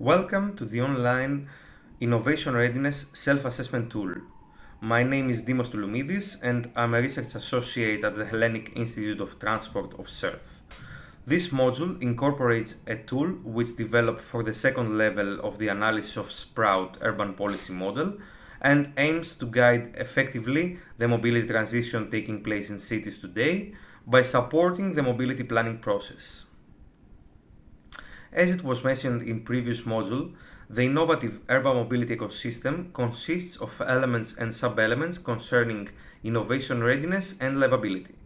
Welcome to the online Innovation Readiness Self-Assessment Tool. My name is Dimos Touloumidis and I'm a research associate at the Hellenic Institute of Transport of CERTH. This module incorporates a tool which developed for the second level of the analysis of Sprout urban policy model and aims to guide effectively the mobility transition taking place in cities today by supporting the mobility planning process. As it was mentioned in previous module, the innovative urban mobility ecosystem consists of elements and sub-elements concerning innovation readiness and livability.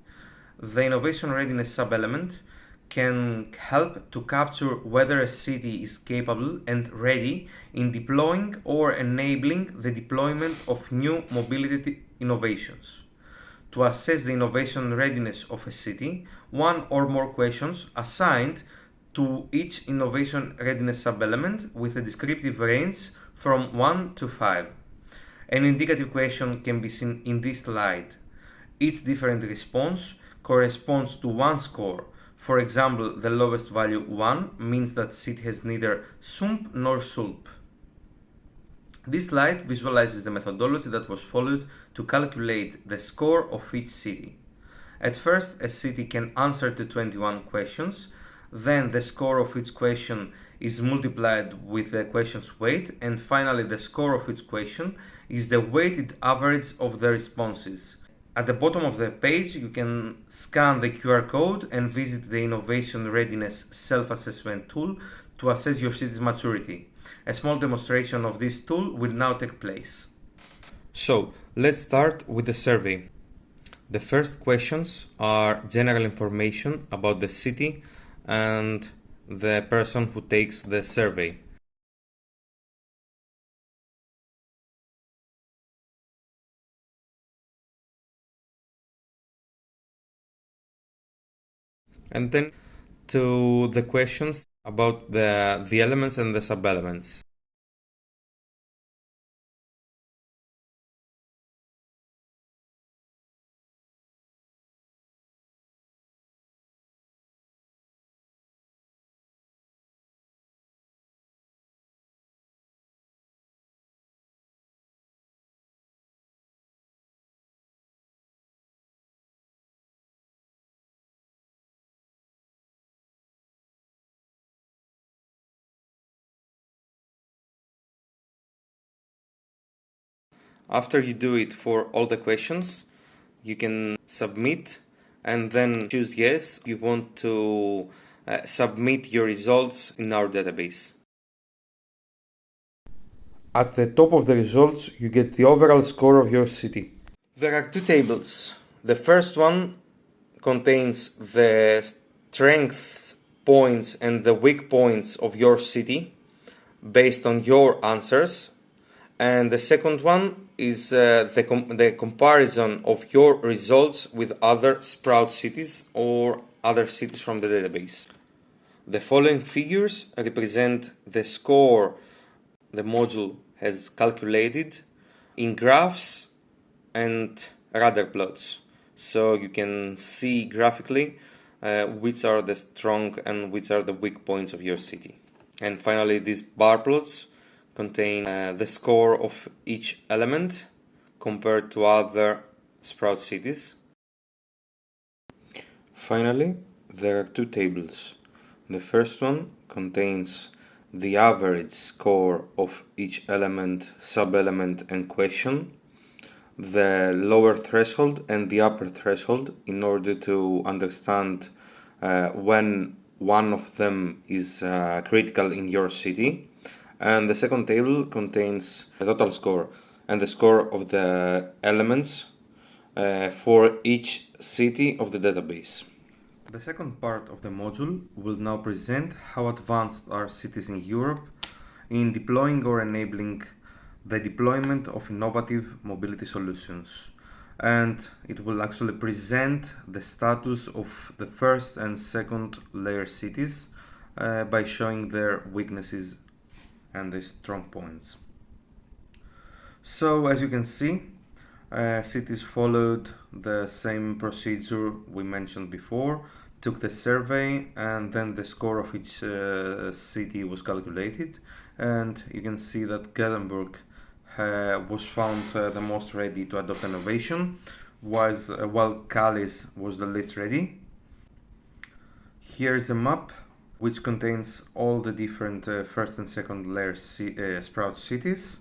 The innovation readiness sub-element can help to capture whether a city is capable and ready in deploying or enabling the deployment of new mobility innovations. To assess the innovation readiness of a city, one or more questions assigned to each innovation readiness sub-element with a descriptive range from 1 to 5. An indicative question can be seen in this slide. Each different response corresponds to one score. For example, the lowest value 1 means that city has neither SUMP nor SULP. This slide visualizes the methodology that was followed to calculate the score of each city. At first, a city can answer to 21 questions then the score of each question is multiplied with the question's weight and finally the score of each question is the weighted average of the responses. At the bottom of the page you can scan the QR code and visit the Innovation Readiness Self-Assessment tool to assess your city's maturity. A small demonstration of this tool will now take place. So, let's start with the survey. The first questions are general information about the city and the person who takes the survey. And then to the questions about the, the elements and the sub-elements. After you do it for all the questions, you can submit and then choose yes you want to uh, submit your results in our database. At the top of the results, you get the overall score of your city. There are two tables. The first one contains the strength points and the weak points of your city based on your answers and the second one is uh, the, com the comparison of your results with other Sprout cities or other cities from the database. The following figures represent the score the module has calculated in graphs and radar plots. So you can see graphically uh, which are the strong and which are the weak points of your city. And finally, these bar plots contain uh, the score of each element compared to other Sprout cities. Finally, there are two tables. The first one contains the average score of each element, sub-element and question, the lower threshold and the upper threshold in order to understand uh, when one of them is uh, critical in your city and the second table contains the total score and the score of the elements uh, for each city of the database. The second part of the module will now present how advanced are cities in Europe in deploying or enabling the deployment of innovative mobility solutions and it will actually present the status of the first and second layer cities uh, by showing their weaknesses and the strong points. So as you can see, uh, cities followed the same procedure we mentioned before took the survey and then the score of each uh, city was calculated and you can see that Gothenburg uh, was found uh, the most ready to adopt innovation was uh, while Calais was the least ready. Here is a map which contains all the different uh, first and second layer uh, sprout cities.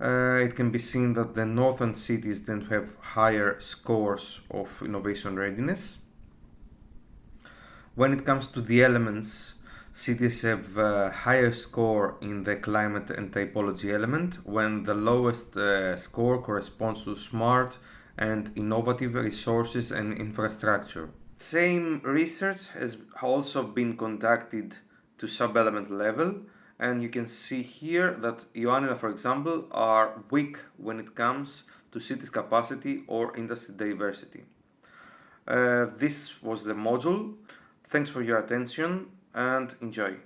Uh, it can be seen that the northern cities tend to have higher scores of innovation readiness. When it comes to the elements, cities have a higher score in the climate and typology element when the lowest uh, score corresponds to smart and innovative resources and infrastructure. Same research has also been conducted to sub-element level and you can see here that Ioannina, for example, are weak when it comes to cities capacity or industry diversity. Uh, this was the module. Thanks for your attention and enjoy.